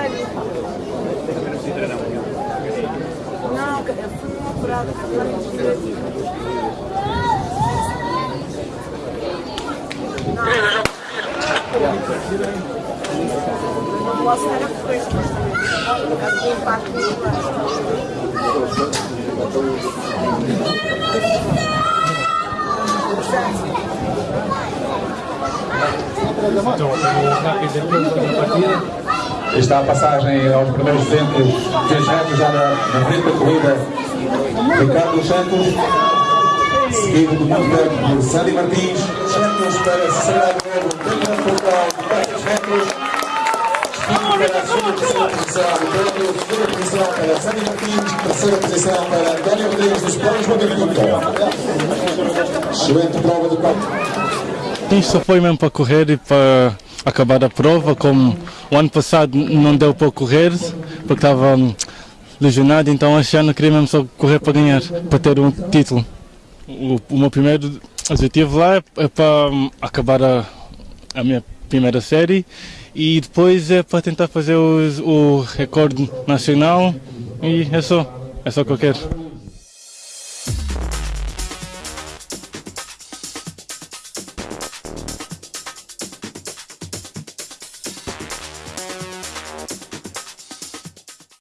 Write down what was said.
Sério? Não, eu fui uma apurada Não posso ter a coisa, mas tem parte Está a passagem aos primeiros 200 metros já na, na frente da corrida Ricardo Santos, seguido de música por Sandy Martins, Santos para Cesar Novo, primeiro portal de 400 metros, seguido para a segunda posição, segunda posição para Sandy Martins, terceira posição para António Rodrigues dos Planos Magavinto. Excelente prova de 4. Só foi mesmo para correr e para acabar a prova, como o ano passado não deu para correr, porque estava hum, lesionado, então este ano queria mesmo só correr para ganhar, para ter um título. O, o meu primeiro objetivo lá é, é para hum, acabar a, a minha primeira série e depois é para tentar fazer os- o recorde nacional e é só, é só o que eu quero.